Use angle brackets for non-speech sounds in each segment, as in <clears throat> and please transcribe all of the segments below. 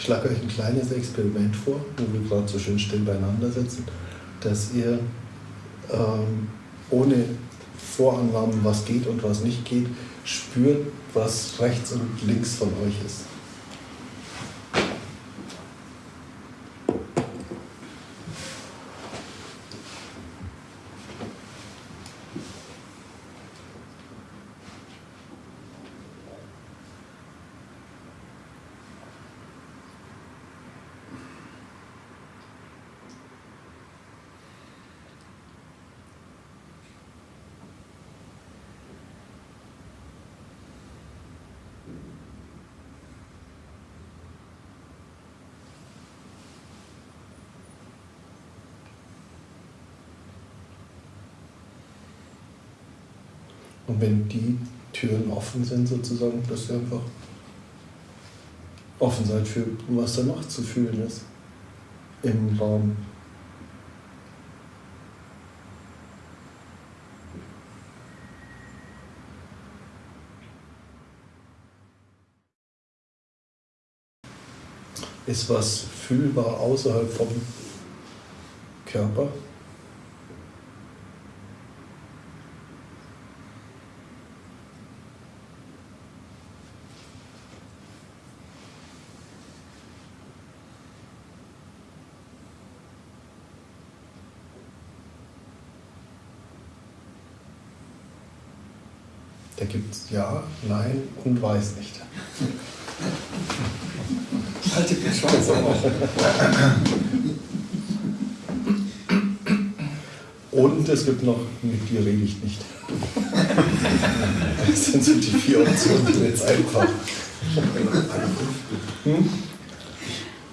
Ich schlage euch ein kleines Experiment vor, wo wir gerade so schön still beieinander sitzen, dass ihr ähm, ohne Vorannahmen, was geht und was nicht geht, spürt, was rechts und links von euch ist. Wenn die Türen offen sind, sozusagen, dass ihr einfach offen seid für was danach zu fühlen ist im Raum. Ist was fühlbar außerhalb vom Körper? Da gibt es Ja, Nein und Weiß nicht. Halte den Schwanz auf. Und es gibt noch, mit dir rede ich nicht. Das sind so die vier Optionen, die jetzt einfach. Hm?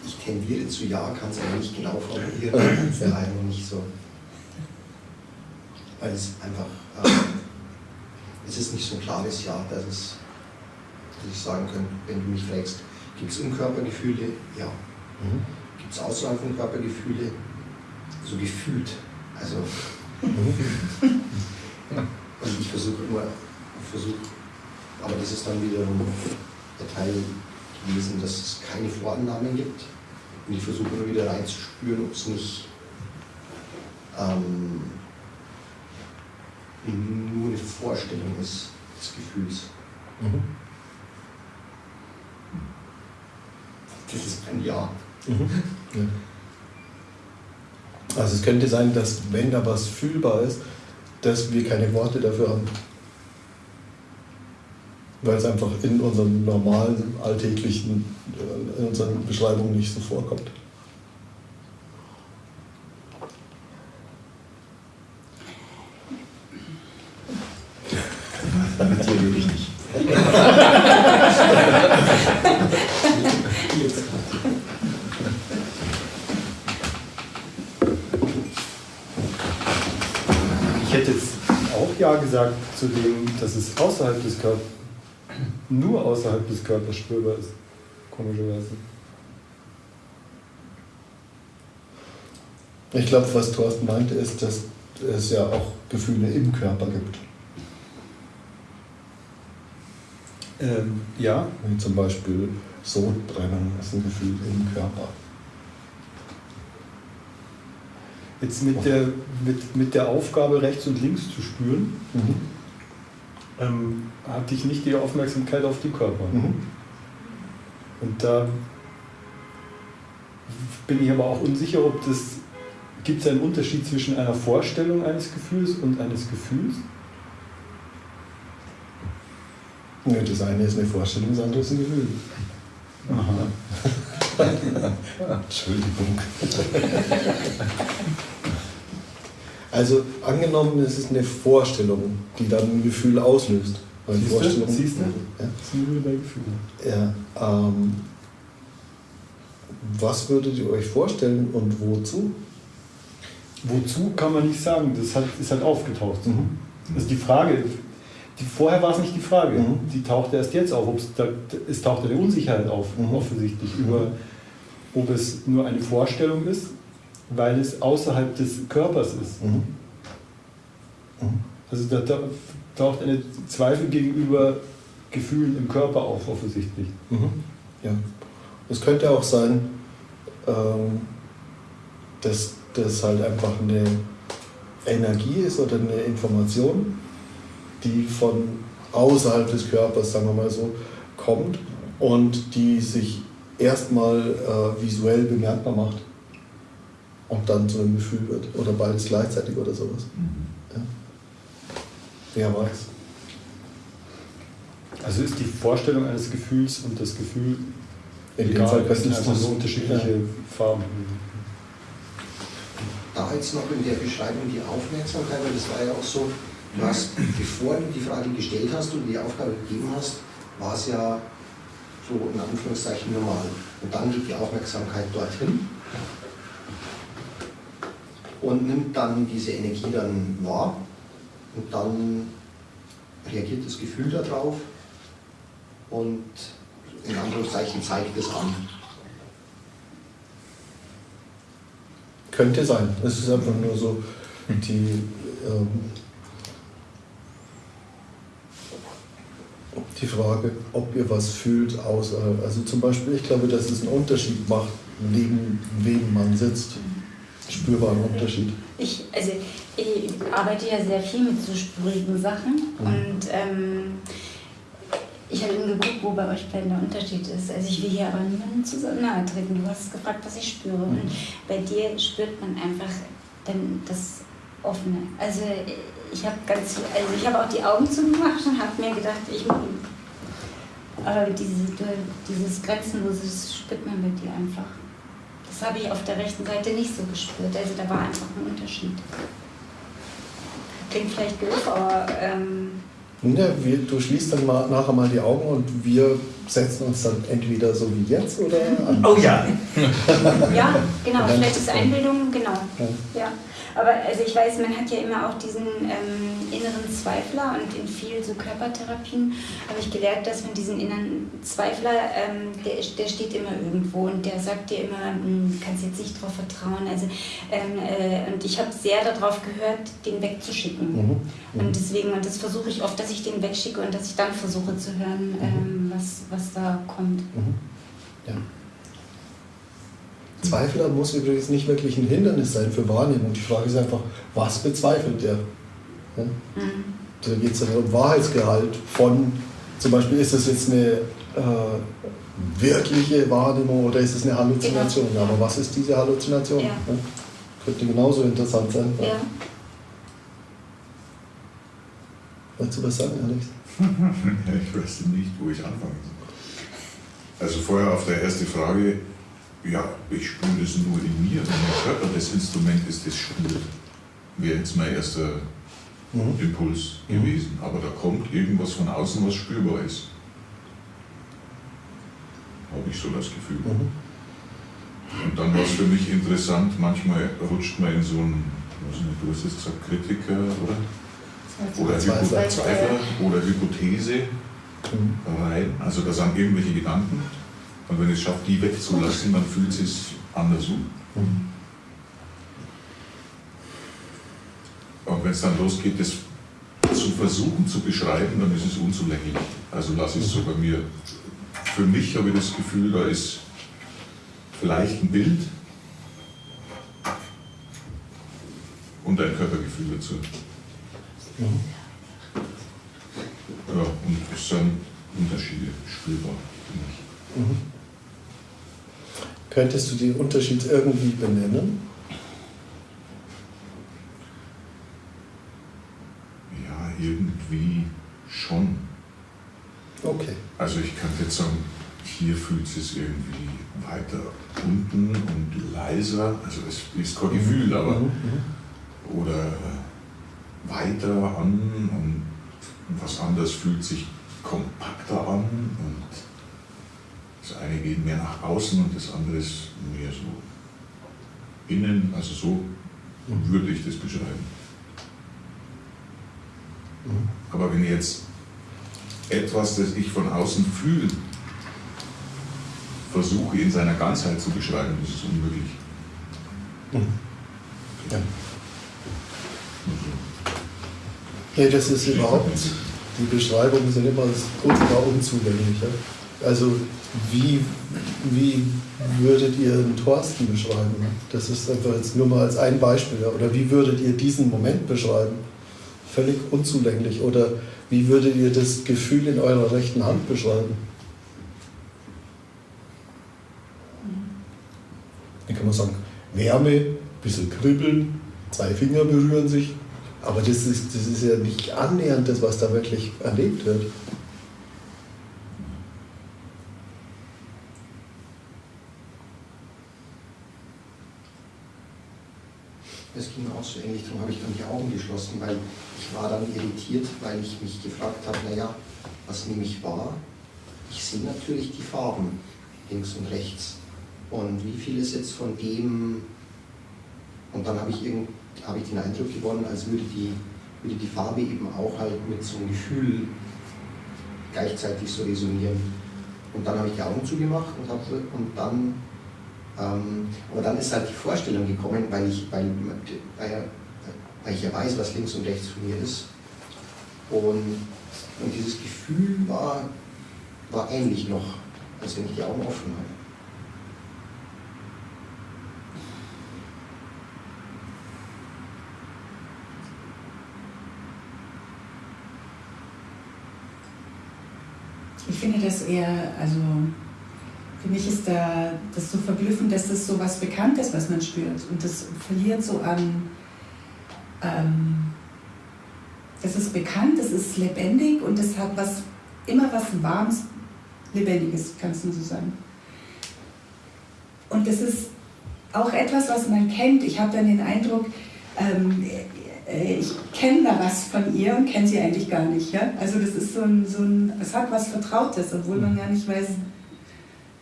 Ich tendiere zu Ja, kann es aber nicht genau formulieren. Es ist leider noch nicht so. Weil es einfach, es ist nicht so ein klares Ja, dass, es, dass ich sagen könnte, wenn du mich fragst, gibt es Körpergefühle? Ja. Mhm. Gibt es außerhalb von Körpergefühle? So gefühlt. Also, Mhm. und ich versuche immer, versuche, aber das ist dann wiederum der Teil gewesen, dass es keine Vorannahmen gibt. Und ich versuche immer wieder reinzuspüren, ob es nicht ähm, Vorstellung ist des Gefühls. Mhm. Das ist ein Ja. Mhm. Ja. Also es könnte sein, dass wenn da was fühlbar ist, dass wir keine Worte dafür haben. Weil es einfach in unserem normalen, alltäglichen, äh, in unseren Beschreibungen nicht so vorkommt. Mit dir rede ich nicht. Ich hätte jetzt auch Ja gesagt zu dem, dass es außerhalb des Körpers, <clears throat> nur außerhalb des Körpers spürbar ist. Komischerweise. Ich glaube, was Thorsten meinte, ist, dass es ja auch Gefühle im Körper gibt. Ähm, ja, Wie zum Beispiel Sodbrennen ist ein Gefühl im Körper. jetzt mit der, mit, mit der Aufgabe, rechts und links zu spüren, Mhm. Ähm, hatte ich nicht die Aufmerksamkeit auf die Körper. Mhm. Und da bin ich aber auch unsicher, ob das. Gibt es einen Unterschied zwischen einer Vorstellung eines Gefühls und eines Gefühls? Ja, das eine ist eine Vorstellung, das andere ist ein Gefühl. Aha. <laughs> Entschuldigung. <laughs> Also angenommen, es ist eine Vorstellung, die dann ein Gefühl auslöst. Weil Siehst du? Vorstellungen- Siehst du? Ja. Das sind nur bei Gefühlen. Ja, ähm, was würdet ihr euch vorstellen und wozu? Wozu kann man nicht sagen, das hat, ist halt aufgetaucht. Mhm. Also die Frage, die, vorher war es nicht die Frage, Mhm. die taucht erst jetzt auf. Da, es taucht eine Unsicherheit auf, Mhm. offensichtlich, über ob es nur eine Vorstellung ist, weil es außerhalb des Körpers ist. Mhm. Mhm. Also da, taucht eine Zweifel gegenüber Gefühlen im Körper auf, offensichtlich. Mhm. Ja. Es könnte auch sein, ähm, dass das halt einfach eine Energie ist oder eine Information, die von außerhalb des Körpers, sagen wir mal so, kommt und die sich erstmal äh, visuell bemerkbar macht und dann zu einem Gefühl wird oder beides gleichzeitig oder sowas. Ja. Wer weiß. Also ist die Vorstellung eines Gefühls und das Gefühl In dem egal, Fall es könnte sind einfach das- nur unterschiedliche Farben. Da jetzt noch in der Beschreibung die Aufmerksamkeit, weil das war ja auch so, du hast, bevor du die Frage gestellt hast und die Aufgabe gegeben hast, war es ja so in Anführungszeichen normal. Und dann geht die Aufmerksamkeit dorthin und nimmt dann diese Energie dann wahr und dann reagiert das Gefühl darauf und in Anführungszeichen zeigt es an. Könnte sein. Es ist einfach nur so die, ähm, die Frage, ob ihr was fühlt außerhalb. Also zum Beispiel, ich glaube, dass es einen Unterschied macht, neben wem man sitzt. Spürbaren Unterschied. Ich, also, ich arbeite ja sehr viel mit so spurigen Sachen Mhm. und ähm, ich habe eben geguckt, wo bei euch beiden der Unterschied ist. Also ich will hier aber niemandem zu so nahe treten. Du hast gefragt, was ich spüre. Und bei dir spürt man einfach dann das Offene. Also ich habe ganz, also ich habe auch die Augen zugemacht und habe mir gedacht, ich aber diese, dieses Grenzenlose, das spürt man bei dir einfach. Das habe ich auf der rechten Seite nicht so gespürt. Also da war einfach ein Unterschied. Klingt vielleicht doof, aber ähm, Ja, wir, du schließt dann mal, nachher mal die Augen und wir setzen uns dann entweder so wie jetzt oder an. Oh ja. <laughs> ja, genau, vielleicht ist Einbildung, genau. Ja. Aber also ich weiß, man hat ja immer auch diesen ähm, inneren Zweifler und in vielen so Körpertherapien habe ich gelernt, dass man diesen inneren Zweifler, ähm, der, der steht immer irgendwo und der sagt dir immer, "Hm, du kannst jetzt nicht darauf vertrauen. Also, ähm, äh, und ich habe sehr darauf gehört, den wegzuschicken. Mhm. Und deswegen, und das versuche ich oft, dass ich den wegschicke und dass ich dann versuche zu hören, ähm, was, was da kommt. Mhm. Ja. Zweifler muss übrigens nicht wirklich ein Hindernis sein für Wahrnehmung. Die Frage ist einfach, was bezweifelt der? Ja? Mhm. Da geht es dann um Wahrheitsgehalt von, zum Beispiel, ist das jetzt eine äh, wirkliche Wahrnehmung oder ist es eine Halluzination? Genau. Aber was ist diese Halluzination? Ja. Könnte genauso interessant sein. Ja. Wolltest du was sagen, Alex? Ja, <laughs> ich weiß nicht, wo ich anfangen soll. Also vorher auf der erste Frage, ja, ich spüre das nur in mir, und mein Körper das Instrument ist, das spürt. Wäre jetzt mein erster Mhm. Impuls Mhm. gewesen. Aber da kommt irgendwas von außen, was spürbar ist. Habe ich so das Gefühl. Mhm. Und dann war es für mich interessant, manchmal rutscht man in so einen, was nicht, du hast jetzt gesagt, Kritiker oder, oder Zweifler oder Hypothese Mhm. rein. Also da sind irgendwelche Gedanken. Und wenn es schafft, die wegzulassen, dann fühlt es sich anders an. Mhm. Und wenn es dann losgeht, das zu versuchen zu beschreiben, dann ist es unzulänglich. Also lasse ich es so bei mir. Für mich habe ich das Gefühl, da ist vielleicht ein Bild und ein Körpergefühl dazu. Ja, und es sind Unterschiede spürbar für mich. Mhm. Könntest du die Unterschiede irgendwie benennen? Ja, irgendwie schon. Okay. Also ich kann jetzt sagen, hier fühlt es sich irgendwie weiter unten und leiser. Also es ist kein Gefühl, aber Mhm. Mhm. oder weiter an und was anderes fühlt sich kompakter an und das eine geht mehr nach außen und das andere ist mehr so innen, also so würde ich das beschreiben. Mhm. Aber wenn jetzt etwas, das ich von außen fühle, versuche in seiner Ganzheit zu beschreiben, das ist unmöglich. Mhm. Ja. Also, Nee, das ist überhaupt, die Beschreibungen sind immer ultra unzugänglich. Ja? Also wie, wie würdet ihr den Thorsten beschreiben? Das ist einfach jetzt nur mal als ein Beispiel. Oder wie würdet ihr diesen Moment beschreiben? Völlig unzulänglich. Oder wie würdet ihr das Gefühl in eurer rechten Hand beschreiben? Dann kann man sagen, Wärme, bisschen kribbeln, zwei Finger berühren sich. Aber das ist, das ist ja nicht annähernd das, was da wirklich erlebt wird. Das ähnlich, darum habe ich dann die Augen geschlossen, weil ich war dann irritiert, weil ich mich gefragt habe, naja, was nehme ich wahr? Ich sehe natürlich die Farben links und rechts. Und wie viel ist jetzt von dem, und dann habe ich, irgend, habe ich den Eindruck gewonnen, als würde die, würde die Farbe eben auch halt mit so einem Gefühl gleichzeitig so resonieren. Und dann habe ich die Augen zugemacht und, habe, und dann ähm, aber dann ist halt die Vorstellung gekommen, weil ich, weil, weil ich ja weiß, was links und rechts von mir ist. Und, und dieses Gefühl war, war ähnlich noch, als wenn ich die Augen offen habe. Ich finde das eher, also für mich ist da das so verblüffend, dass das so was Bekanntes, was man spürt. Und das verliert so an, ähm, das ist bekannt, das ist lebendig und das hat was, immer was Warmes, Lebendiges, kannst du so sagen. Und das ist auch etwas, was man kennt. Ich habe dann den Eindruck, ähm, äh, ich kenne da was von ihr und kenne sie eigentlich gar nicht. Ja? Also das ist so ein, so ein, es hat was Vertrautes, obwohl man gar nicht weiß,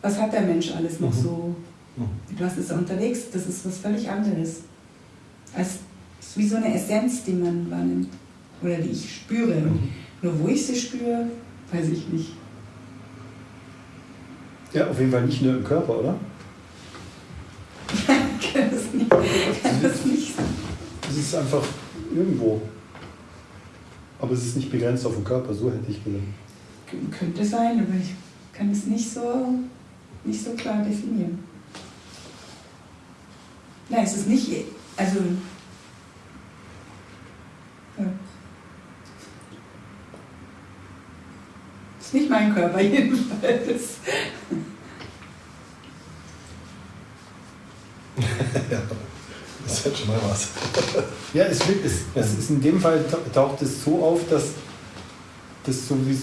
was hat der Mensch alles noch Mhm. so, Mhm. mit was ist er unterwegs. Das ist was völlig anderes. Als, es ist wie so eine Essenz, die man wahrnimmt oder die ich spüre. Mhm. nur wo ich sie spüre, weiß ich nicht. Ja, auf jeden Fall nicht nur im Körper, oder? Ich kann das nicht, kann das nicht Es ist einfach irgendwo. Aber es ist nicht begrenzt auf den Körper, so hätte ich gesagt. Könnte sein, aber ich kann es nicht so, nicht so klar definieren. Nein, es ist nicht, also. Ja. Ist nicht mein Körper <laughs> jedenfalls. <laughs> ja, das ist halt schon mal was. Ja, es, wird, es, es ist in dem Fall ta- taucht es so auf, dass das so wie es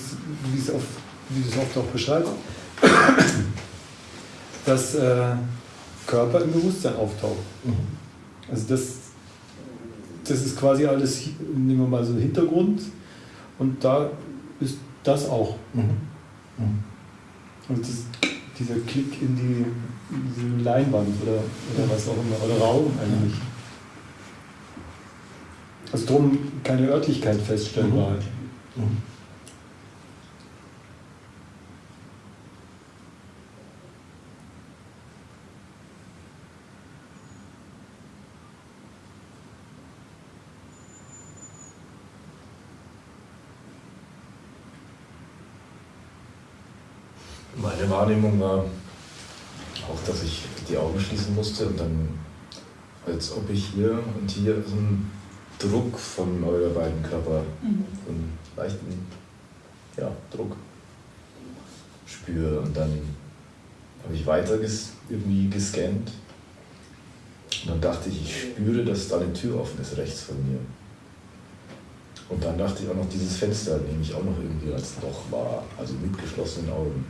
wie es auf wie du es oft auch beschreibst, <coughs> dass äh, Körper im Bewusstsein auftaucht. Mhm. Also das, das ist quasi alles, nehmen wir mal so einen Hintergrund und da ist das auch. Mhm. Mhm. Und das, dieser Klick in die, in diese Leinwand oder, oder was auch immer, oder Raum eigentlich. Also drum keine Örtlichkeit feststellen war halt. Mhm. Meine Wahrnehmung war auch, dass ich die Augen schließen musste und dann, als ob ich hier und hier so einen Druck von eurer beiden Körper, Mhm. so einen leichten ja, Druck spüre. Und dann habe ich weiter ges irgendwie gescannt und dann dachte ich, ich spüre, dass da eine Tür offen ist rechts von mir. Und dann dachte ich auch noch, dieses Fenster nehme ich auch noch irgendwie als Loch wahr, also mit geschlossenen Augen.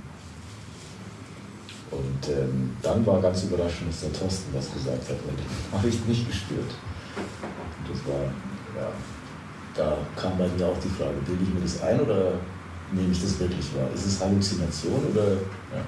Und ähm, dann war ganz überraschend, dass der Thorsten was gesagt hat, weil das <laughs> habe ich nicht gespürt. Und das war, ja, da kam bei mir auch die Frage, bilde ich mir das ein oder nehme ich das wirklich wahr? Ist es Halluzination oder, ja.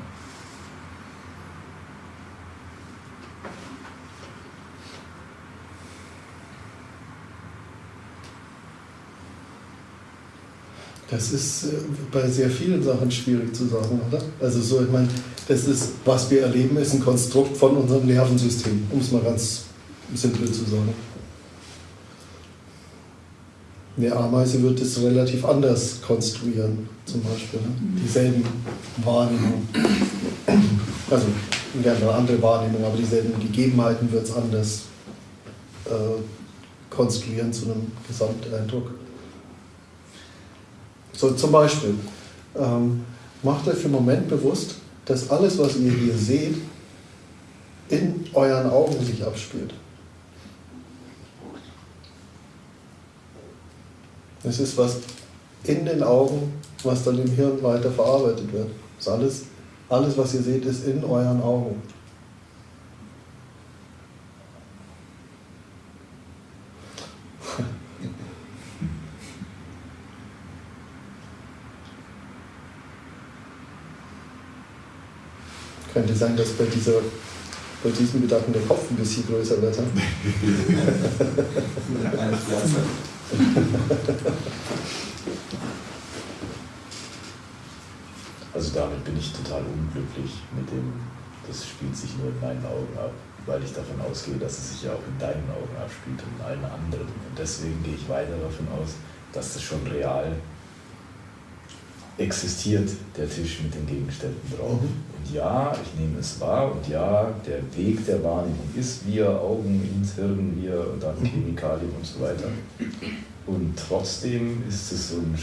Das ist äh, bei sehr vielen Sachen schwierig zu sagen, oder? Also so, ich meine, das ist, was wir erleben, ist ein Konstrukt von unserem Nervensystem, um es mal ganz simpel zu sagen. Eine Ameise wird es relativ anders konstruieren, zum Beispiel. Ne? Dieselben Wahrnehmungen. Also wäre eine andere Wahrnehmung, aber dieselben Gegebenheiten wird es anders äh, konstruieren zu einem Gesamteindruck. So zum Beispiel, ähm, macht euch für einen Moment bewusst, dass alles, was ihr hier seht, in euren Augen sich abspielt. Es ist was in den Augen, was dann im Hirn weiter verarbeitet wird. Das alles, alles, was ihr seht, ist in euren Augen. Könnte sein, dass bei, dieser, bei diesem Gedanken der Kopf ein bisschen größer wird. hm? Also damit bin ich total unglücklich mit dem, das spielt sich nur in meinen Augen ab, weil ich davon ausgehe, dass es sich ja auch in deinen Augen abspielt und in allen anderen. Und deswegen gehe ich weiter davon aus, dass das schon real existiert, der Tisch mit den Gegenständen drauf. Mhm. Und ja, ich nehme es wahr und ja, der Weg der Wahrnehmung ist via Augen ins Hirn, via dann Mhm. Chemikalien und so weiter. Und trotzdem ist es so ein.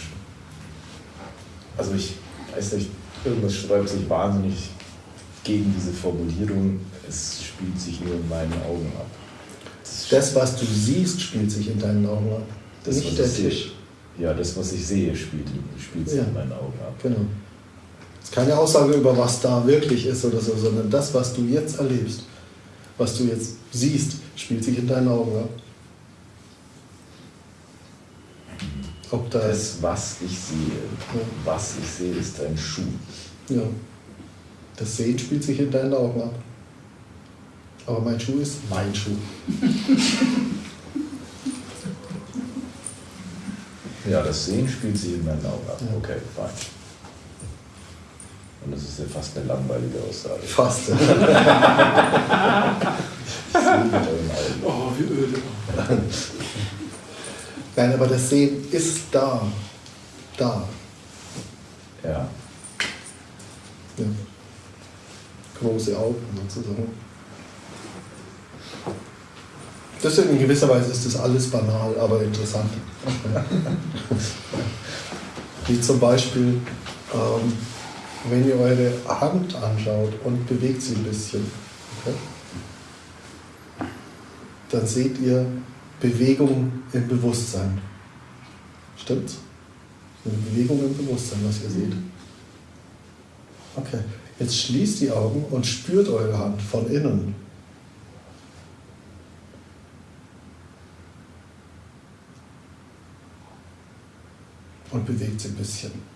Also ich weiß nicht, irgendwas sträubt sich wahnsinnig gegen diese Formulierung, es spielt sich nur in meinen Augen ab. Das, Das, was du siehst, spielt sich in deinen Augen ab. das, Nicht was der ich sehe. Tisch. Ja, das, was ich sehe, spielt, spielt sich Ja. in meinen Augen ab. Genau. Das ist keine Aussage über was da wirklich ist oder so, sondern das, was du jetzt erlebst, was du jetzt siehst, spielt sich in deinen Augen ab. Ob da. Das, was ich sehe, was ich sehe, ist ein Schuh. Ja. Das Sehen spielt sich in deinen Augen ab. Aber mein Schuh ist mein Schuh. <laughs> Ja, das Sehen spielt sich in meinen Augen ab. Ja. Okay, fein. Ist ja fast eine langweilige Aussage. Fast. <laughs> Oh, wie öde. Nein, aber das Sehen ist da. Da. Ja. Ja. Große Augen sozusagen. Das in gewisser Weise ist das alles banal, aber interessant. <laughs> Wie zum Beispiel, ähm, wenn ihr eure Hand anschaut und bewegt sie ein bisschen, okay? dann seht ihr Bewegung im Bewusstsein. Stimmt's? Eine Bewegung im Bewusstsein, was ihr seht. Okay, jetzt schließt die Augen und spürt eure Hand von innen. Und bewegt sie ein bisschen.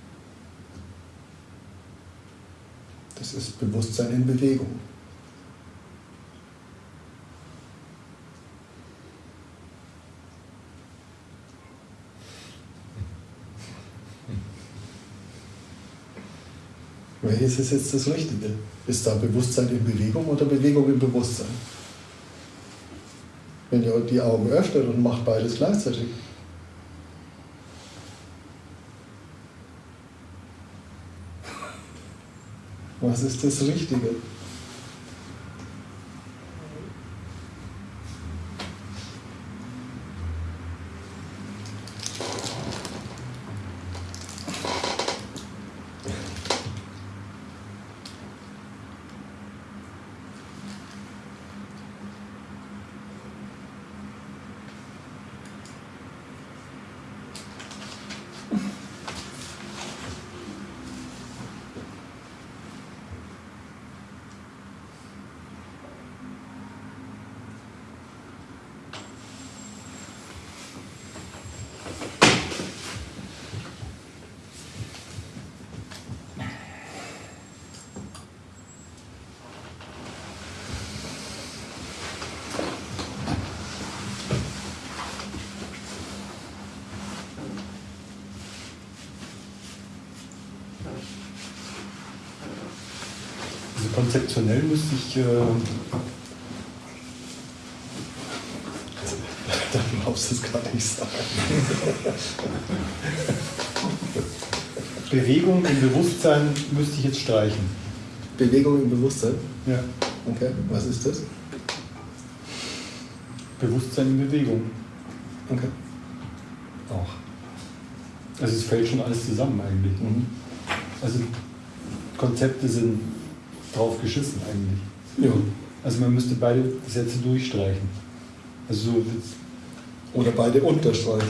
Das ist Bewusstsein in Bewegung. Welches ist jetzt das Richtige? Ist da Bewusstsein in Bewegung oder Bewegung im Bewusstsein? Wenn ihr die Augen öffnet und macht beides gleichzeitig. Was ist das Richtige? Konzeptionell müsste ich. Äh, <laughs> Da glaubst du es gar nicht sagen. <laughs> Bewegung im Bewusstsein müsste ich jetzt streichen. Bewegung im Bewusstsein? Ja. Okay, was ist das? Bewusstsein in Bewegung. Okay. Auch. Also es fällt schon alles zusammen eigentlich. Mhm. Also Konzepte sind drauf geschissen eigentlich. Ja. Also man müsste beide Sätze durchstreichen. Also so Oder beide unterstreichen.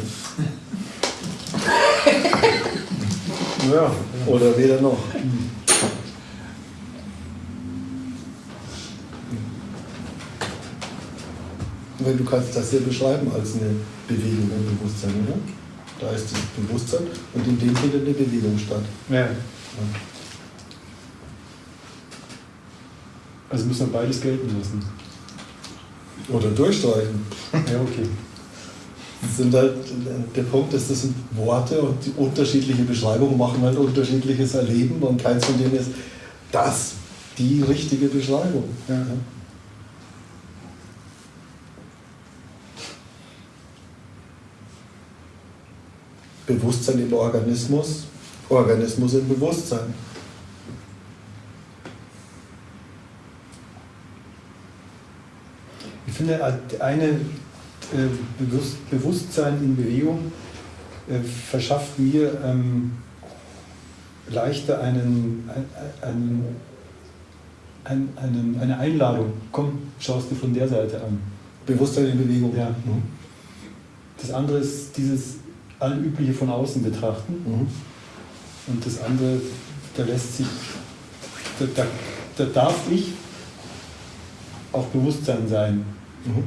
ja, Oder weder noch. Weil du kannst das ja beschreiben als eine Bewegung im Bewusstsein, oder? Da ist das Bewusstsein und in dem findet eine Bewegung statt. ja. Ja. Also müssen wir beides gelten lassen. Oder durchstreichen. <laughs> Ja, okay. Sind halt, der Punkt ist, das sind Worte und die unterschiedliche Beschreibungen machen halt unterschiedliches Erleben und keins von denen ist das die richtige Beschreibung. Ja. Bewusstsein im Organismus, Organismus im Bewusstsein. Finde, eine äh, Bewusst Bewusstsein in Bewegung äh, verschafft mir ähm, leichter einen, ein- einen, ein, einen, eine Einladung. Komm, schaust du von der Seite an. Bewusstsein in Bewegung. Ja. Mhm. Das andere ist dieses Allübliche von außen betrachten. Mhm. Und das andere, da lässt sich, da, da, da darf ich auch Bewusstsein sein. Mhm.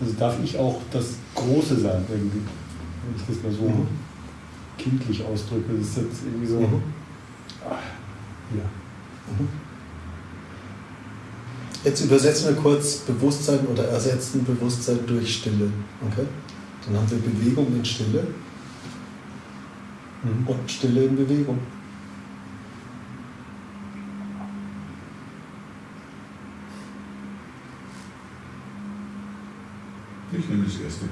Also darf ich auch das Große sein, irgendwie. Wenn ich das mal so Mhm. kindlich ausdrücke. Das ist jetzt irgendwie so. Mhm. Ah, ja. Mhm. Jetzt übersetzen wir kurz Bewusstsein oder ersetzen Bewusstsein durch Stille. Okay? Dann haben wir Bewegung in Stille Mhm. und Stille in Bewegung. Ich nehme das erste.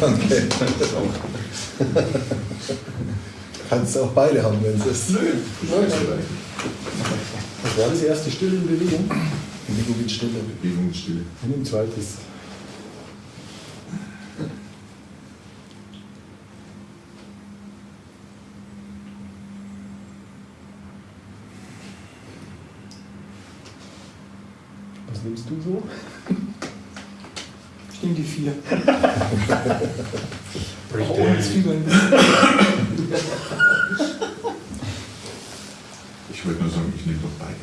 Okay. Das auch. Kannst du auch beide haben, wenn es ist. Nö, das ist vielleicht. Was war das erste Stille in Bewegung? Bewegung in Stille. Bewegung und Stille. Und ein zweites. Was nimmst du so? Ich nehme die vier. Oh, das Zwiebeln. Ich wollte nur sagen, ich nehme doch beide.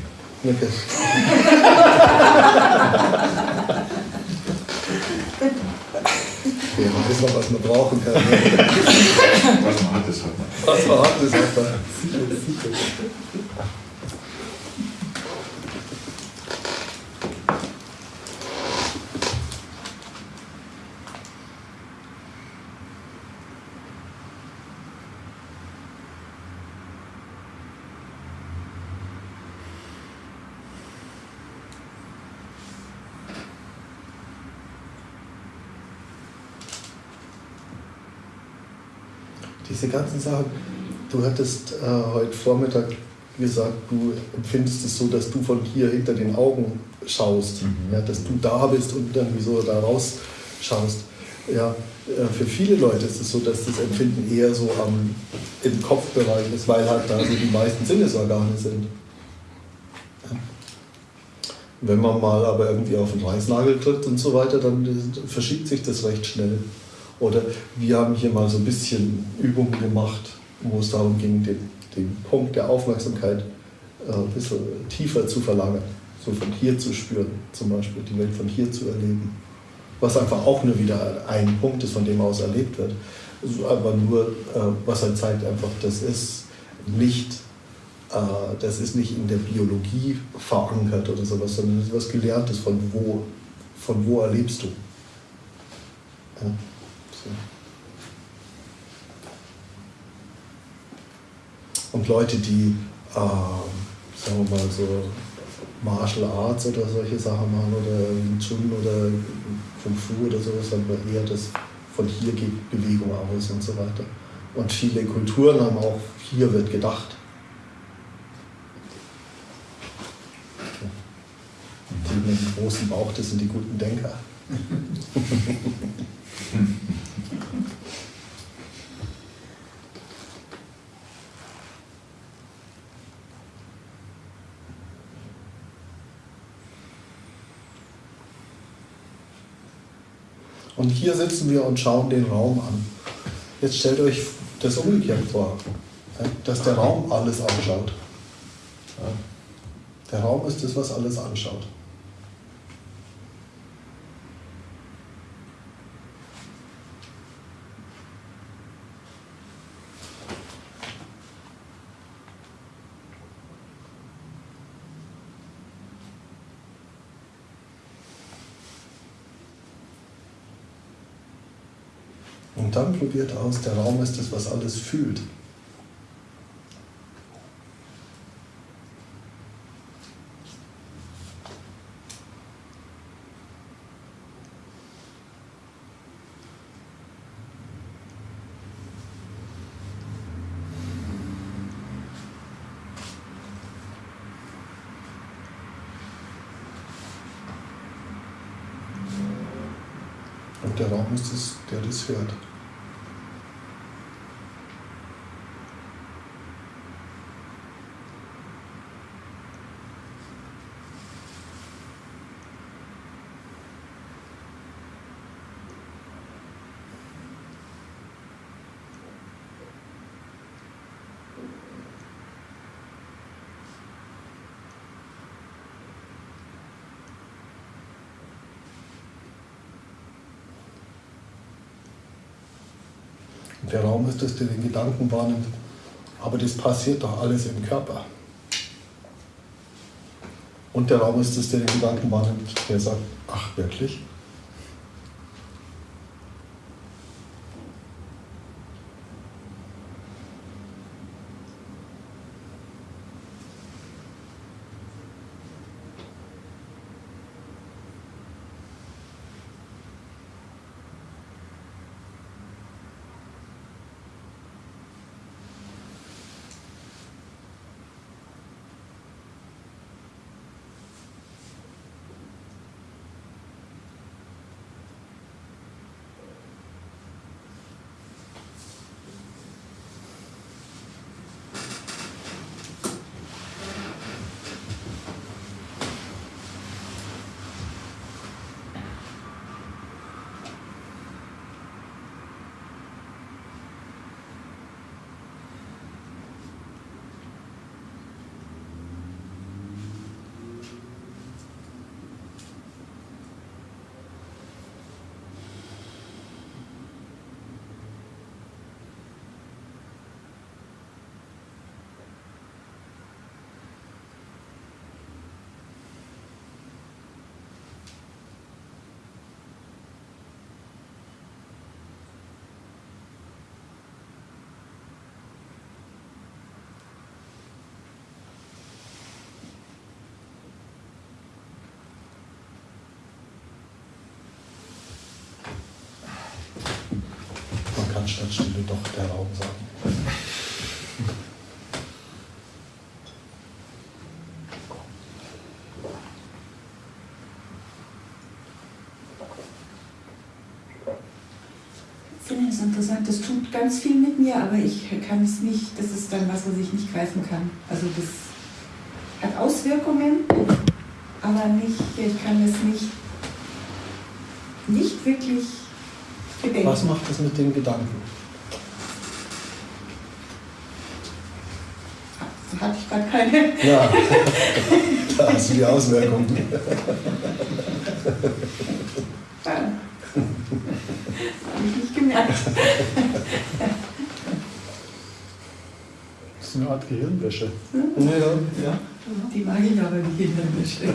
Okay. Wer weiß noch, was man brauchen kann. ne? Was man hat, das hat man. Was man hat, das hat man. Diese ganzen Sachen, du hattest äh, heute Vormittag gesagt, du empfindest es so, dass du von hier hinter den Augen schaust, Mhm. ja, dass du da bist und irgendwie so da raus schaust. Ja, äh, für viele Leute ist es so, dass das Empfinden eher so am, im Kopfbereich ist, weil halt da so die meisten Sinnesorgane sind. Ja. Wenn man mal aber irgendwie auf den Reißnagel tritt und so weiter, dann verschiebt sich das recht schnell. Oder wir haben hier mal so ein bisschen Übungen gemacht, wo es darum ging, den, den Punkt der Aufmerksamkeit äh, ein bisschen tiefer zu verlangen. So von hier zu spüren, zum Beispiel die Welt von hier zu erleben. Was einfach auch nur wieder ein Punkt ist, von dem aus erlebt wird. Also aber nur, äh, was halt zeigt einfach, das ist nicht, äh, das ist nicht in der Biologie verankert oder sowas, sondern das ist was Gelerntes, von wo, von wo erlebst du. Ja. So. Und Leute, die, äh, sagen wir mal, so Martial Arts oder solche Sachen machen oder Wing Chun oder Kung Fu oder sowas, haben wir eher das von hier geht Bewegung aus und so weiter. Und viele Kulturen haben auch, hier wird gedacht. mit dem großen Bauch, das sind die guten Denker. <laughs> <laughs> Und hier sitzen wir und schauen den Raum an. Jetzt stellt euch das umgekehrt vor, dass der Raum alles anschaut. Der Raum ist das, was alles anschaut. Und dann probiert aus, der Raum ist das, was alles fühlt. Der Raum ist es, der das hört. Es, der den Gedanken wahrnimmt. Aber das passiert doch alles im Körper. Und der Raum ist es, der den Gedanken wahrnimmt, der sagt, ach wirklich? Man kann statt Stille doch der Raum sagen. Ich finde es interessant, das tut ganz viel mit mir, aber ich kann es nicht, das ist dann was, was ich nicht greifen kann. Also das hat Auswirkungen, aber nicht, ich kann es nicht, nicht wirklich. Was macht das mit den Gedanken? Da hatte ich gerade keine. Ja, <laughs> da hast du die Auswirkungen. Ja. Habe ich nicht gemerkt. Das ist eine Art Gehirnwäsche. Ja, ja. Die mag ich aber, die Kindermische.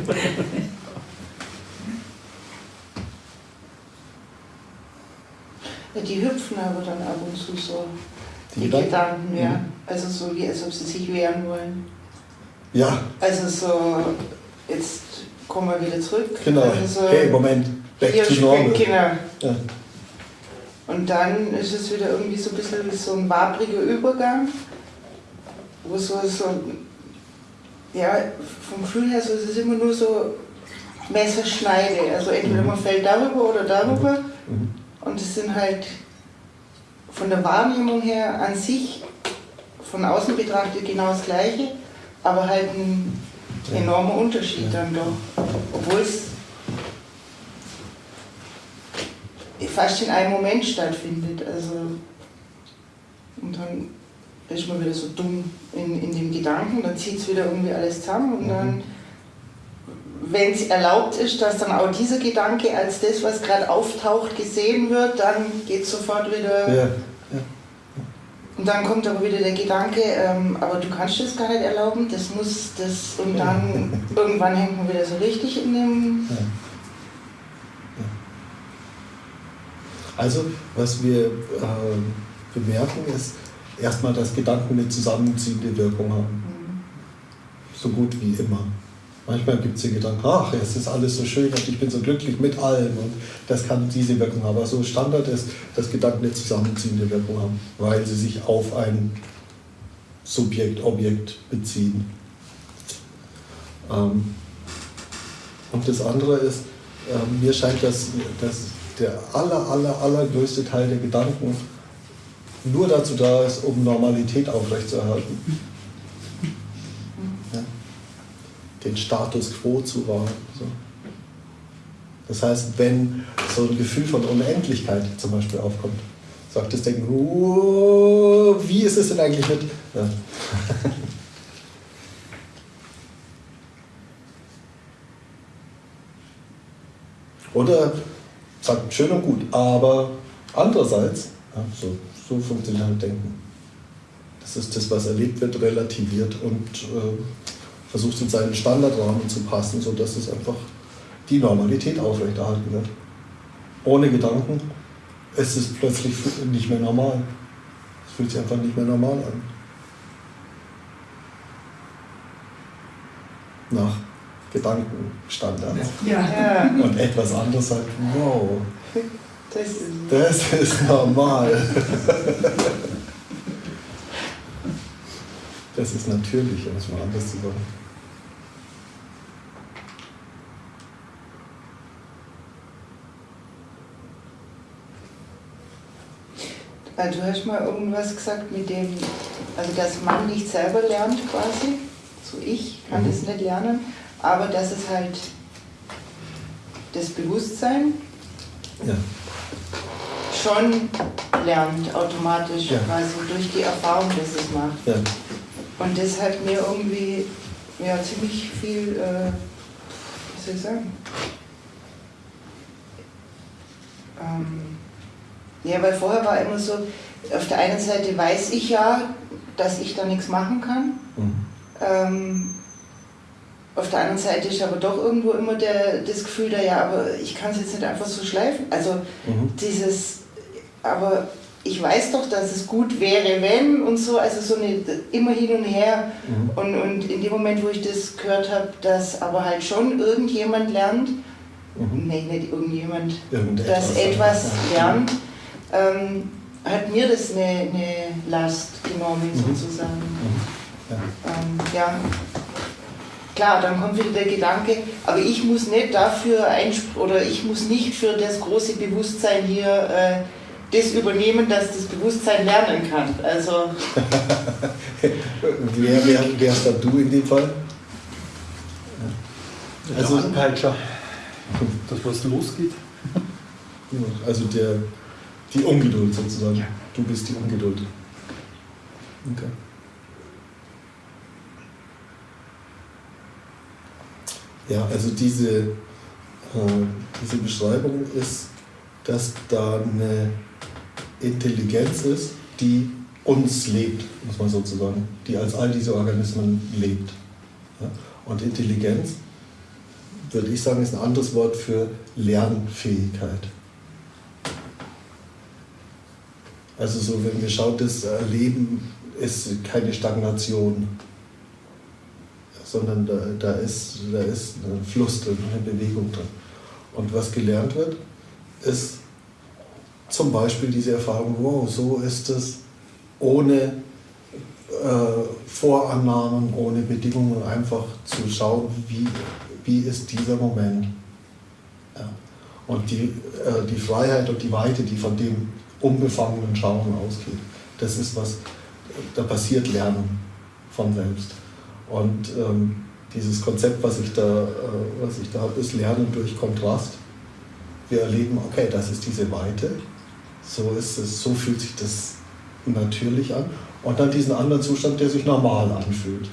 Ja, die hüpfen aber dann ab und zu so. Die Die, Gedanken? Gedanken, ja. Mhm. Also so wie als ob sie sich wehren wollen. Ja, Also so, jetzt kommen wir wieder zurück. genau. Also so, Hey, Moment. Back to normal. Kinder. Ja. Und dann ist es wieder irgendwie so ein bisschen wie so ein wabriger Übergang, wo so, so ja, vom Gefühl her, so, es ist immer nur so, Messer schneide. Also entweder man fällt darüber oder darüber. Mhm. Und es sind halt von der Wahrnehmung her an sich, von außen betrachtet genau das Gleiche, aber halt ein enormer Unterschied dann doch. Obwohl es fast in einem Moment stattfindet. Also, und dann ist man wieder so dumm in, in dem Gedanken, dann zieht es wieder irgendwie alles zusammen und dann, wenn es erlaubt ist, dass dann auch dieser Gedanke als das, was gerade auftaucht, gesehen wird, dann geht es sofort wieder. Ja. Und dann kommt aber wieder der Gedanke, ähm, aber du kannst das gar nicht erlauben, das muss das und dann irgendwann hängt man wieder so richtig in dem. Ja. Also, was wir äh, bemerken, ist erstmal, dass Gedanken eine zusammenziehende Wirkung haben. So gut wie immer. Manchmal gibt es die Gedanken, ach, es ist alles so schön und ich bin so glücklich mit allem und das kann diese Wirkung haben. Aber so Standard ist, dass Gedanken eine zusammenziehende Wirkung haben, weil sie sich auf ein Subjekt, Objekt beziehen. Ähm, und das andere ist, ähm, mir scheint, dass, dass der aller, aller, allergrößte Teil der Gedanken nur dazu da ist, um Normalität aufrechtzuerhalten. Ja. Den Status quo zu wahren. So. Das heißt, wenn so ein Gefühl von Unendlichkeit zum Beispiel aufkommt, sagt das Denken, "Oh, wie ist es denn eigentlich mit? Ja. <laughs> Oder sagt schön und gut, aber andererseits, ja, so, so funktioniert halt Denken. Das ist das, was erlebt wird, relativiert und äh, versucht in seinen Standardrahmen zu passen, sodass es einfach die Normalität aufrechterhalten wird. Ohne Gedanken ist es plötzlich nicht mehr normal. Es fühlt sich einfach nicht mehr normal an. Nach Gedankenstandards. Ja. Ja, Und etwas anderes sagt, wow, das ist. das ist normal. Das ist natürlich, um es mal anders zu sagen. Also du hast mal irgendwas gesagt mit dem, also dass man nicht selber lernt quasi, so ich kann Mhm. das nicht lernen, aber dass es halt das Bewusstsein Ja. schon lernt, automatisch Ja. quasi durch die Erfahrung, dass es macht. Ja. Und das hat mir irgendwie ja, ziemlich viel, äh, wie soll ich sagen, ähm, ja, weil vorher war immer so, auf der einen Seite weiß ich ja, dass ich da nichts machen kann. Mhm. Ähm, auf der anderen Seite ist aber doch irgendwo immer der, das Gefühl da, ja, aber ich kann es jetzt nicht einfach so schleifen. Also Mhm. dieses, aber ich weiß doch, dass es gut wäre, wenn und so, also so eine, immer hin und her. Mhm. Und, und in dem Moment, wo ich das gehört habe, dass aber halt schon irgendjemand lernt, Mhm. nee, nicht irgendjemand, Irgendetwas. dass etwas lernt, ähm, hat mir das eine, eine Last genommen, Mhm. sozusagen. Mhm. Ja. Ähm, ja, klar, dann kommt wieder der Gedanke, aber ich muss nicht dafür oder ich muss nicht für das große Bewusstsein hier äh, das übernehmen, dass das Bewusstsein lernen kann. Also, <laughs> Wer wer wärst dann du in dem Fall? Also Also- Anpeitscher, das was losgeht. Also der, die Ungeduld sozusagen. Du bist die Ungeduld. Okay. Ja, also diese, äh, diese Beschreibung ist, dass da eine Intelligenz ist, die uns lebt, muss man sozusagen, die als all diese Organismen lebt. Ja? Und Intelligenz, würde ich sagen, ist ein anderes Wort für Lernfähigkeit. Also so, wenn wir schauen, das Leben ist keine Stagnation, sondern da, da, ist, da ist ein Fluss drin, eine Bewegung drin. Und was gelernt wird, ist zum Beispiel diese Erfahrung, wow, so ist es, ohne äh, Vorannahmen, ohne Bedingungen, einfach zu schauen, wie, wie ist dieser Moment. Ja. Und die, äh, die Freiheit und die Weite, die von dem unbefangenen Schauen ausgeht, das ist was, da passiert Lernen von selbst. Und ähm, dieses Konzept, was ich da, äh, da habe, ist Lernen durch Kontrast. Wir erleben, okay, das ist diese Weite, so ist es, so fühlt sich das natürlich an. Und dann diesen anderen Zustand, der sich normal anfühlt.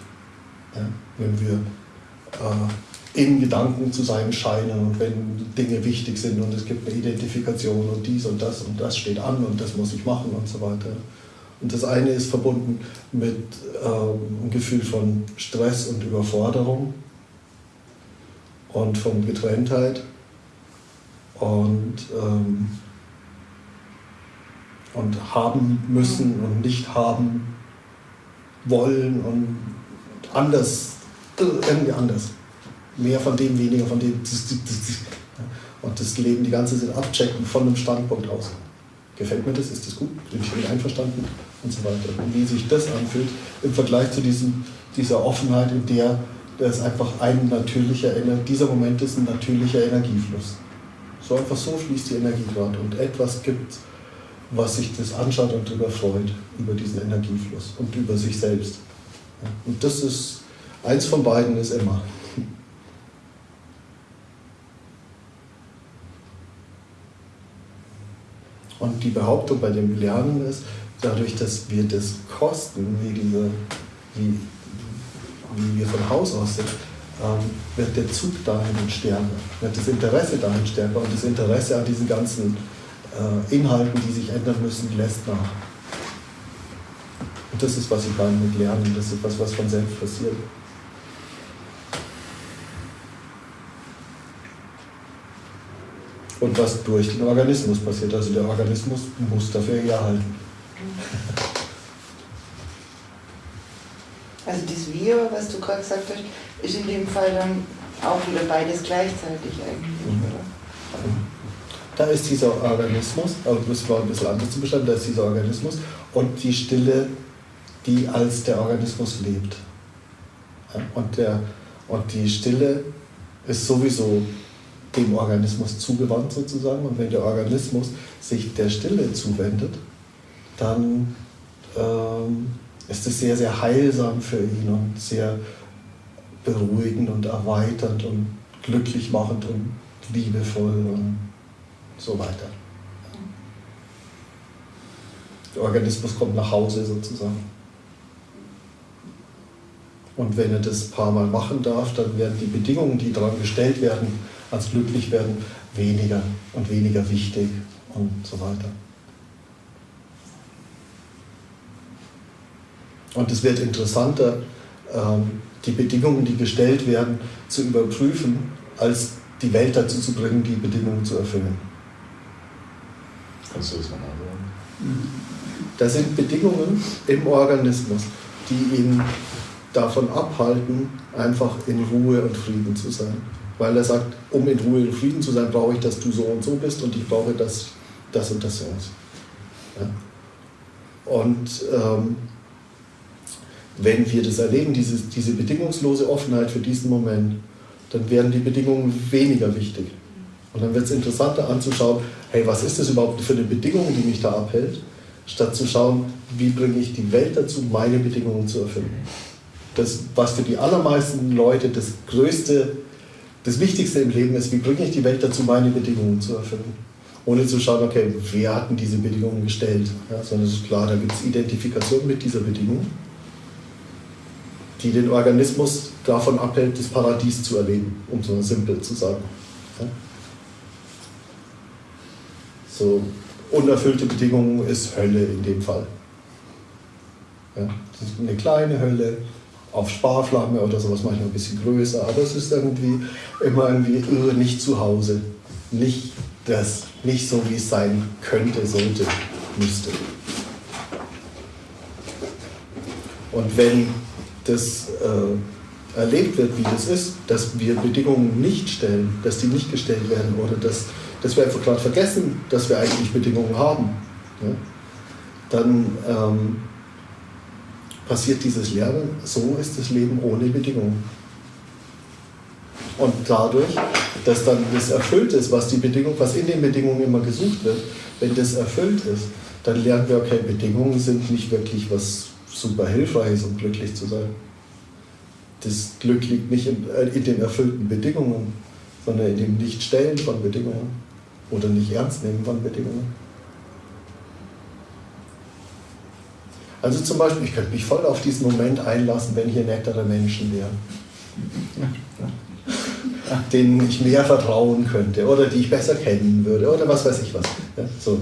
Ja, wenn wir äh, in Gedanken zu sein scheinen und wenn Dinge wichtig sind und es gibt eine Identifikation und dies und das und das steht an und das muss ich machen und so weiter. Und das eine ist verbunden mit ähm, einem Gefühl von Stress und Überforderung und von Getrenntheit und, ähm, und haben müssen und nicht haben wollen und anders, irgendwie anders. Mehr von dem, weniger von dem. Und das Leben die ganze Zeit abchecken von einem Standpunkt aus. Gefällt mir das? Ist das gut? Bin ich damit einverstanden? Und so weiter. Und wie sich das anfühlt im Vergleich zu diesem, dieser Offenheit, in der das einfach ein natürlicher, dieser Moment ist ein natürlicher Energiefluss. So einfach so fließt die Energie gerade und etwas gibt, was sich das anschaut und darüber freut, über diesen Energiefluss und über sich selbst. Und das ist, eins von beiden ist immer. Und die Behauptung bei dem Lernen ist, dadurch, dass wir das kosten, wie, diese, wie, wie wir von Haus aus sind, ähm, wird der Zug dahin stärker, wird das Interesse dahin stärker und das Interesse an diesen ganzen äh, Inhalten, die sich ändern müssen, lässt nach. Und das ist, was ich meine mit Lernen, das ist was, was von selbst passiert. Und was durch den Organismus passiert. Also der Organismus muss dafür herhalten. Also das Wir, was du gerade gesagt hast, ist in dem Fall dann auch wieder beides gleichzeitig eigentlich, mhm. oder? Da ist dieser Organismus, aber das war ein bisschen anders zu beschreiben, da ist dieser Organismus und die Stille, die als der Organismus lebt. Und, der, und die Stille ist sowieso dem Organismus zugewandt sozusagen. Und wenn der Organismus sich der Stille zuwendet, dann ähm, ist es sehr, sehr heilsam für ihn und sehr beruhigend und erweiternd und glücklich machend und liebevoll und so weiter. Der Organismus kommt nach Hause sozusagen. Und wenn er das ein paar Mal machen darf, dann werden die Bedingungen, die daran gestellt werden, als glücklich werden, weniger und weniger wichtig und so weiter. Und es wird interessanter, ähm, die Bedingungen, die gestellt werden, zu überprüfen, als die Welt dazu zu bringen, die Bedingungen zu erfüllen. Kannst du das nochmal sagen? Das sind Bedingungen im Organismus, die ihn davon abhalten, einfach in Ruhe und Frieden zu sein weil er sagt, um in Ruhe und Frieden zu sein, brauche ich, dass du so und so bist und ich brauche, dass das und das so ist. Ja? Und ähm, wenn wir das erleben, diese, diese bedingungslose Offenheit für diesen Moment, dann werden die Bedingungen weniger wichtig. Und dann wird es interessanter anzuschauen, hey, was ist das überhaupt für eine Bedingung, die mich da abhält, statt zu schauen, wie bringe ich die Welt dazu, meine Bedingungen zu erfüllen. Das, was für die allermeisten Leute das größte das Wichtigste im Leben ist, wie bringe ich die Welt dazu, meine Bedingungen zu erfüllen. Ohne zu schauen, okay, wer hat denn diese Bedingungen gestellt? Ja, sondern es ist klar, da gibt es Identifikation mit dieser Bedingung, die den Organismus davon abhält, das Paradies zu erleben, um so simpel zu sagen. Ja. So, unerfüllte Bedingungen ist Hölle in dem Fall. Ja, das ist eine kleine Hölle, auf Sparflamme oder sowas, manchmal ein bisschen größer, aber es ist irgendwie immer irgendwie äh, nicht zu Hause. Nicht das, nicht so wie es sein könnte, sollte, müsste. Und wenn das äh, erlebt wird, wie das ist, dass wir Bedingungen nicht stellen, dass die nicht gestellt werden oder dass, dass wir einfach gerade vergessen, dass wir eigentlich Bedingungen haben, ja, dann ähm, passiert dieses Lernen, so ist das Leben ohne Bedingungen. Und dadurch, dass dann das erfüllt ist, was die Bedingung, was in den Bedingungen immer gesucht wird, wenn das erfüllt ist, dann lernen wir, okay, Bedingungen sind nicht wirklich was super hilfreiches, um glücklich zu sein. Das Glück liegt nicht in, äh, in den erfüllten Bedingungen, sondern in dem Nichtstellen von Bedingungen oder nicht ernst nehmen von Bedingungen. Also zum Beispiel, ich könnte mich voll auf diesen Moment einlassen, wenn hier nettere Menschen wären, denen ich mehr vertrauen könnte oder die ich besser kennen würde oder was weiß ich was. Ja, so.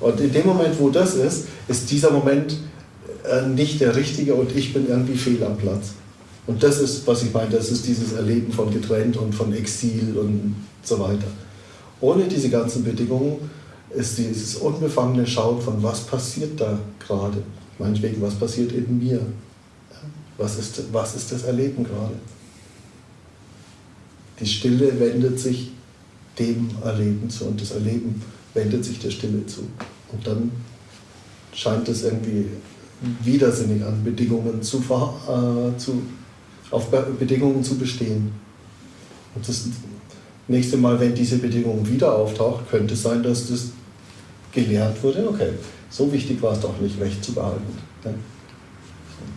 Und in dem Moment, wo das ist, ist dieser Moment äh, nicht der richtige und ich bin irgendwie fehl am Platz. Und das ist, was ich meine, das ist dieses Erleben von getrennt und von Exil und so weiter. Ohne diese ganzen Bedingungen ist dieses unbefangene Schauen von, was passiert da gerade. Meinetwegen, was passiert in mir. Was ist, was ist das Erleben gerade? Die Stille wendet sich dem Erleben zu und das Erleben wendet sich der Stille zu. Und dann scheint es irgendwie widersinnig an Bedingungen zu, äh, zu auf Bedingungen zu bestehen. Und das nächste Mal, wenn diese Bedingung wieder auftaucht, könnte es sein, dass das gelehrt wurde, okay, so wichtig war es doch nicht, Recht zu behalten. Ne?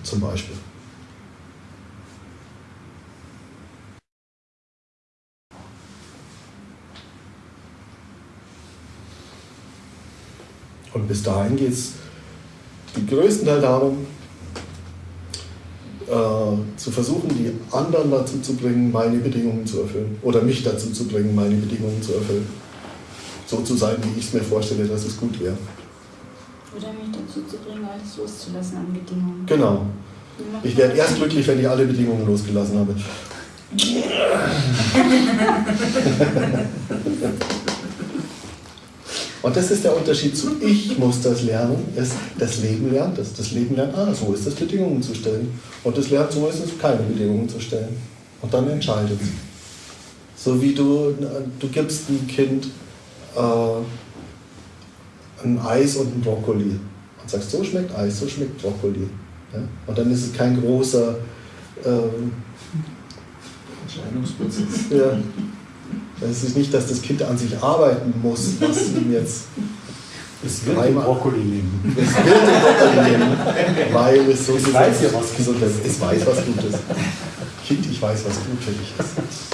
Zum Beispiel. Und bis dahin geht es die größten Teil darum, äh, zu versuchen, die anderen dazu zu bringen, meine Bedingungen zu erfüllen. Oder mich dazu zu bringen, meine Bedingungen zu erfüllen. So zu sein, wie ich es mir vorstelle, dass es gut wäre. Oder mich dazu zu bringen, alles loszulassen an Bedingungen. Genau. Ich werde erst glücklich, wenn ich alle Bedingungen losgelassen habe. Und das ist der Unterschied zu ich muss das lernen, ist das Leben lernt es. Das Leben lernt, ah, so ist es, Bedingungen zu stellen. Und das lernt, so ist es, keine Bedingungen zu stellen. Und dann entscheidet es. So wie du, du gibst ein Kind äh, ein Eis und ein Brokkoli. Und sagst, so schmeckt Eis, so schmeckt Brokkoli. Ja? Und dann ist es kein großer ähm, Entscheidungsprozess. <laughs> Ja. Es ist nicht, dass das Kind an sich arbeiten muss, was ihm jetzt. Es wird den Brokkoli nehmen. Es wird den Brokkoli nehmen, weil es so es weiß ja was gesund ist. Es weiß was gut ist. Kind, ich weiß, was gut für dich ist.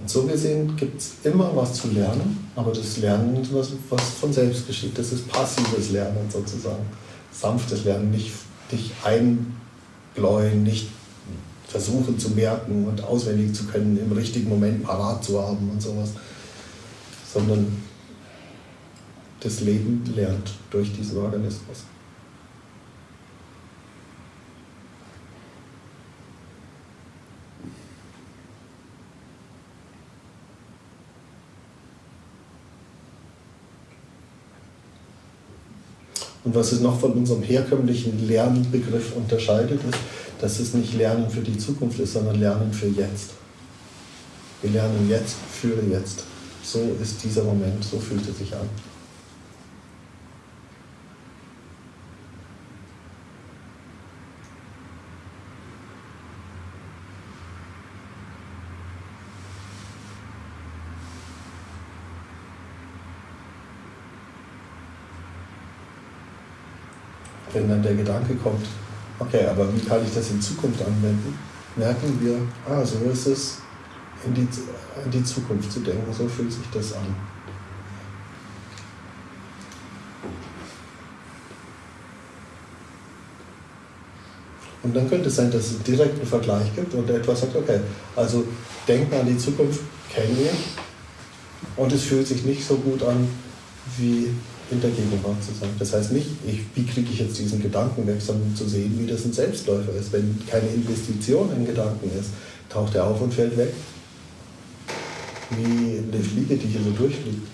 Und so gesehen gibt es immer was zu lernen, aber das Lernen ist was, was von selbst geschieht. Das ist passives Lernen sozusagen. Sanftes Lernen, nicht dich einbläuen, nicht versuchen zu merken und auswendig zu können, im richtigen Moment parat zu haben und sowas, sondern das Leben lernt durch diesen Organismus. Und was es noch von unserem herkömmlichen Lernbegriff unterscheidet, ist, dass es nicht Lernen für die Zukunft ist, sondern Lernen für jetzt. Wir lernen jetzt für jetzt. So ist dieser Moment, so fühlt es sich an. wenn dann der Gedanke kommt, okay, aber wie kann ich das in Zukunft anwenden, merken wir, ah, so ist es, in die, in die Zukunft zu denken, so fühlt sich das an. Und dann könnte es sein, dass es einen direkten Vergleich gibt und etwas sagt, okay, also denken an die Zukunft kennen wir und es fühlt sich nicht so gut an wie in der Gegenwart zu sein. Das heißt nicht, ich, wie kriege ich jetzt diesen Gedanken weg, sondern zu sehen, wie das ein Selbstläufer ist. Wenn keine Investition in Gedanken ist, taucht er auf und fällt weg. Wie eine Fliege, die hier so durchfliegt.